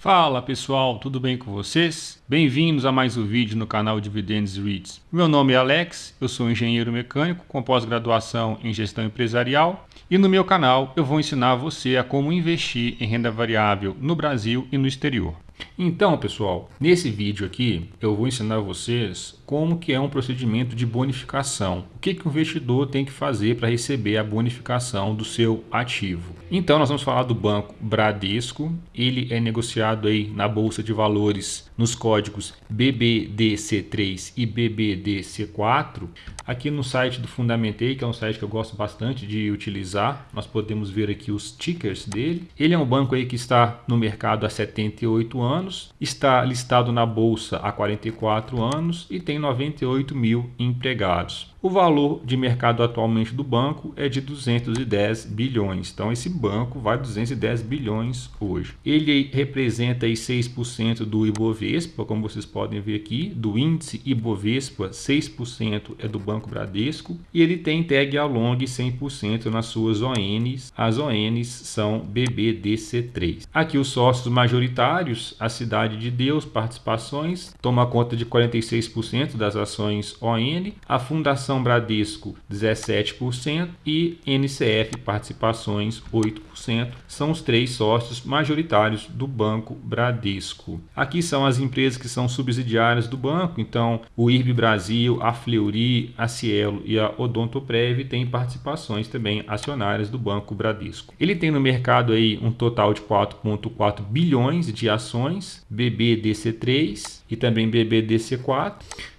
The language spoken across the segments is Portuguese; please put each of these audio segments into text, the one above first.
Fala pessoal, tudo bem com vocês? Bem-vindos a mais um vídeo no canal Dividendos REITs. Meu nome é Alex, eu sou engenheiro mecânico com pós-graduação em gestão empresarial e no meu canal eu vou ensinar você a como investir em renda variável no Brasil e no exterior. Então, pessoal, nesse vídeo aqui eu vou ensinar vocês como que é um procedimento de bonificação. O que, que o investidor tem que fazer para receber a bonificação do seu ativo. Então, nós vamos falar do banco Bradesco. Ele é negociado aí na Bolsa de Valores nos códigos BBDC3 e BBDC4. Aqui no site do Fundamentei, que é um site que eu gosto bastante de utilizar, nós podemos ver aqui os tickers dele. Ele é um banco aí que está no mercado há 78 anos, está listado na bolsa há 44 anos e tem 98 mil empregados. O valor de mercado atualmente do banco é de 210 bilhões. Então esse banco vai 210 bilhões hoje. Ele representa aí 6% do Ibovespa, como vocês podem ver aqui, do índice Ibovespa, 6% é do Banco Bradesco e ele tem tag along 100% nas suas ONs. As ONs são BBDC3. Aqui os sócios majoritários, a Cidade de Deus, participações, toma conta de 46% das ações ON, a Fundação Participação Bradesco 17% e NCF Participações 8%. São os três sócios majoritários do Banco Bradesco. Aqui são as empresas que são subsidiárias do banco, então o IRB Brasil, a Fleury, a Cielo e a Odontoprev têm participações também acionárias do Banco Bradesco. Ele tem no mercado aí um total de 4,4 bilhões de ações, BBDC3 e também BBDC4.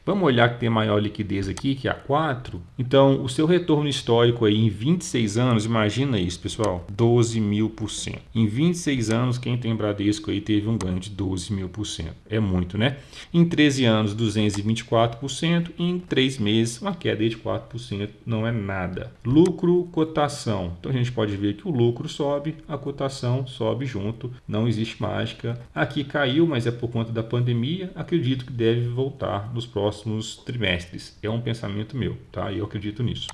Vamos olhar que tem maior liquidez aqui, que é a 4. Então, o seu retorno histórico aí em 26 anos, imagina isso, pessoal, 12 mil por cento. Em 26 anos, quem tem Bradesco aí teve um ganho de 12 mil por cento. É muito, né? Em 13 anos, 224%. E em 3 meses, uma queda de 4%. Não é nada. Lucro, cotação. Então, a gente pode ver que o lucro sobe, a cotação sobe junto. Não existe mágica. Aqui caiu, mas é por conta da pandemia. Acredito que deve voltar nos próximos próximos trimestres. É um pensamento meu, tá? E eu acredito nisso.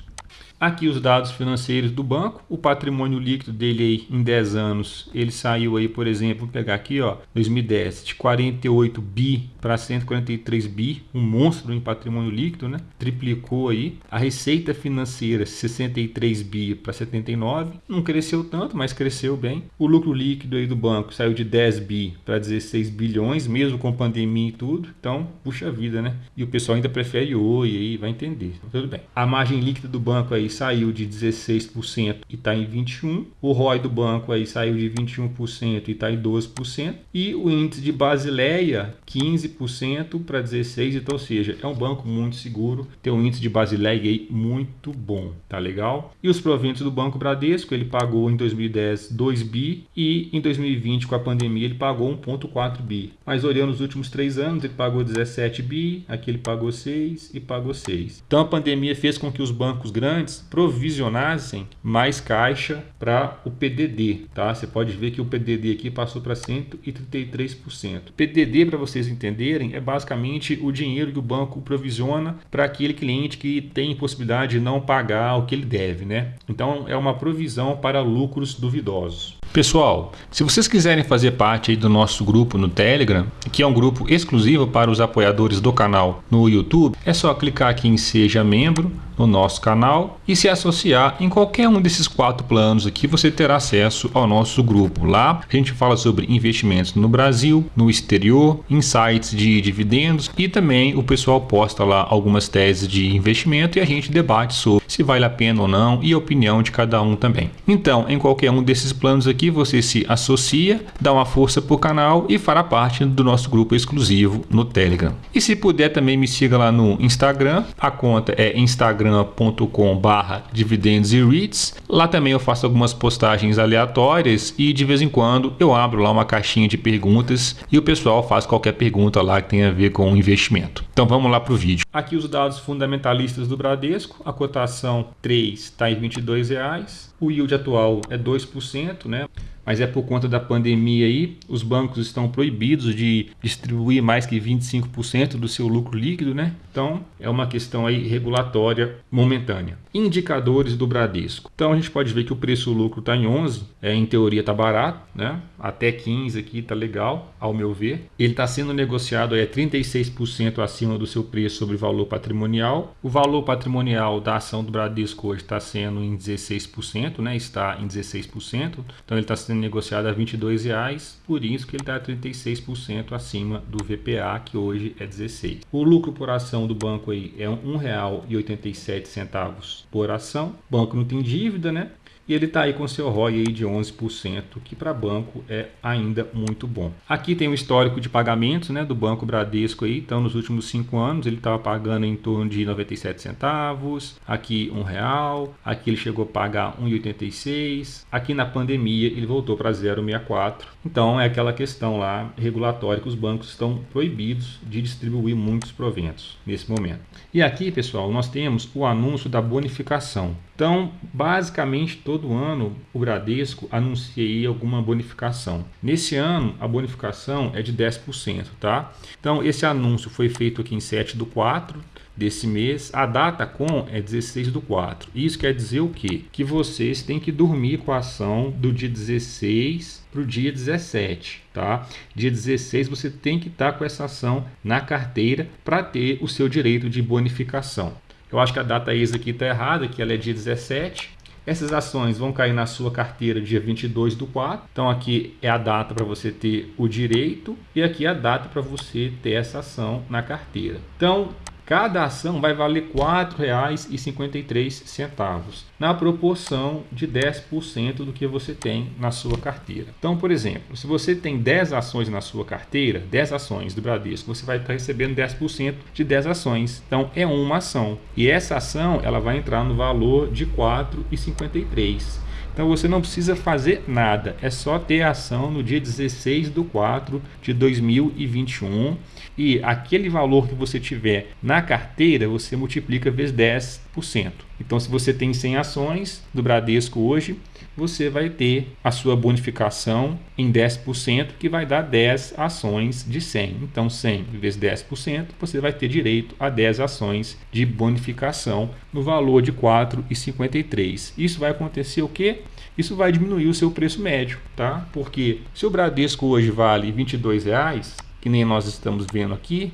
Aqui os dados financeiros do banco, o patrimônio líquido dele aí em 10 anos, ele saiu aí, por exemplo, vou pegar aqui, ó, 2010, de 48 bi para 143 bi, um monstro em patrimônio líquido, né? Triplicou aí. A receita financeira 63 bi para 79, não cresceu tanto, mas cresceu bem. O lucro líquido aí do banco saiu de 10 bi para 16 bilhões, mesmo com pandemia e tudo. Então, puxa vida, né? E o pessoal ainda prefere oi aí, vai entender. Então, tudo bem. A margem líquida do banco aí saiu de 16% e está em 21%. O ROI do banco aí saiu de 21% e está em 12%. E o índice de Basileia, 15% para 16%. Então, ou seja, é um banco muito seguro. Tem um índice de Basileia aí muito bom. Tá legal? E os proventos do Banco Bradesco, ele pagou em 2010 2 bi e em 2020 com a pandemia ele pagou 1.4 bi. Mas olhando os últimos três anos, ele pagou 17 bi, aqui ele pagou 6 e pagou 6. Então a pandemia fez com que os bancos grandes provisionassem mais caixa para o PDD, tá? Você pode ver que o PDD aqui passou para 133%. PDD, para vocês entenderem, é basicamente o dinheiro que o banco provisiona para aquele cliente que tem possibilidade de não pagar o que ele deve, né? Então é uma provisão para lucros duvidosos. Pessoal, se vocês quiserem fazer parte do nosso grupo no Telegram, que é um grupo exclusivo para os apoiadores do canal no YouTube, é só clicar aqui em Seja Membro no nosso canal e se associar em qualquer um desses quatro planos aqui, você terá acesso ao nosso grupo. Lá a gente fala sobre investimentos no Brasil, no exterior, insights de dividendos e também o pessoal posta lá algumas teses de investimento e a gente debate sobre se vale a pena ou não e a opinião de cada um também. Então, em qualquer um desses planos aqui, você se associa, dá uma força para o canal e fará parte do nosso grupo exclusivo no Telegram. E se puder também me siga lá no Instagram, a conta é instagram.com barra dividendos e REITs. Lá também eu faço algumas postagens aleatórias e de vez em quando eu abro lá uma caixinha de perguntas e o pessoal faz qualquer pergunta lá que tenha a ver com investimento. Então vamos lá para o vídeo. Aqui os dados fundamentalistas do Bradesco, a cotação 3 está em R$ 22,00, o yield atual é 2%, né? mas é por conta da pandemia aí, os bancos estão proibidos de distribuir mais que 25% do seu lucro líquido, né? Então, é uma questão aí regulatória momentânea. Indicadores do Bradesco. Então a gente pode ver que o preço lucro está em 11, é, em teoria está barato, né? até 15 aqui está legal, ao meu ver. Ele está sendo negociado é 36% acima do seu preço sobre valor patrimonial. O valor patrimonial da ação do Bradesco hoje está sendo em 16%, né? está em 16%, então ele está sendo negociado a R$ 22,00, por isso que ele está 36% acima do VPA, que hoje é 16. O lucro por ação do banco aí é R$ 1,87 por ação. O banco não tem dívida, né? E ele está aí com seu ROI aí de 11%, que para banco é ainda muito bom. Aqui tem o histórico de pagamentos né, do Banco Bradesco aí, então nos últimos cinco anos ele estava pagando em torno de 97 centavos, aqui um real, aqui ele chegou a pagar 1,86, aqui na pandemia ele voltou para 0,64. Então é aquela questão lá regulatória que os bancos estão proibidos de distribuir muitos proventos nesse momento. E aqui, pessoal, nós temos o anúncio da bonificação. Então, basicamente, todo ano o Bradesco anuncia alguma bonificação. Nesse ano, a bonificação é de 10%, tá? Então, esse anúncio foi feito aqui em 7 do 4 desse mês. A data com é 16 do 4. Isso quer dizer o quê? Que vocês têm que dormir com a ação do dia 16 para o dia 17, tá? Dia 16 você tem que estar tá com essa ação na carteira para ter o seu direito de bonificação. Eu acho que a data ex aqui está errada, que ela é dia 17. Essas ações vão cair na sua carteira dia 22 do 4. Então aqui é a data para você ter o direito e aqui é a data para você ter essa ação na carteira. Então Cada ação vai valer R$ 4,53 na proporção de 10% do que você tem na sua carteira. Então, por exemplo, se você tem 10 ações na sua carteira, 10 ações do Bradesco, você vai estar recebendo 10% de 10 ações. Então, é uma ação. E essa ação ela vai entrar no valor de R$ 4,53. Então você não precisa fazer nada, é só ter ação no dia 16 do 4 de 2021 e aquele valor que você tiver na carteira você multiplica vezes 10%. Então se você tem 100 ações do Bradesco hoje, você vai ter a sua bonificação em 10%, que vai dar 10 ações de 100. Então 100 vezes 10%, você vai ter direito a 10 ações de bonificação no valor de 4,53. Isso vai acontecer o quê? Isso vai diminuir o seu preço médio, tá? Porque se o Bradesco hoje vale R$ 22,00, que nem nós estamos vendo aqui,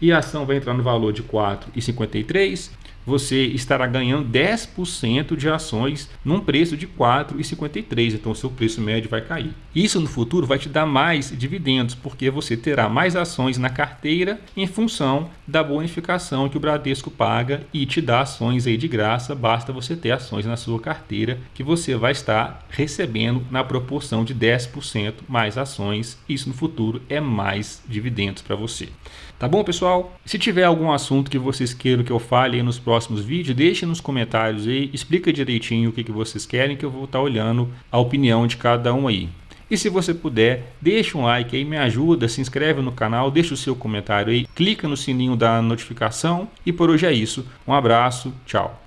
e a ação vai entrar no valor de R$ 4,53, você estará ganhando 10% de ações num preço de R$ 4,53. Então, o seu preço médio vai cair. Isso no futuro vai te dar mais dividendos, porque você terá mais ações na carteira em função da bonificação que o Bradesco paga e te dá ações aí de graça. Basta você ter ações na sua carteira que você vai estar recebendo na proporção de 10% mais ações. Isso no futuro é mais dividendos para você. Tá bom, pessoal? Se tiver algum assunto que vocês queiram que eu fale nos próximos vídeos, deixe nos comentários aí, explica direitinho o que, que vocês querem que eu vou estar olhando a opinião de cada um aí. E se você puder, deixa um like aí, me ajuda, se inscreve no canal, deixa o seu comentário aí, clica no sininho da notificação e por hoje é isso. Um abraço, tchau.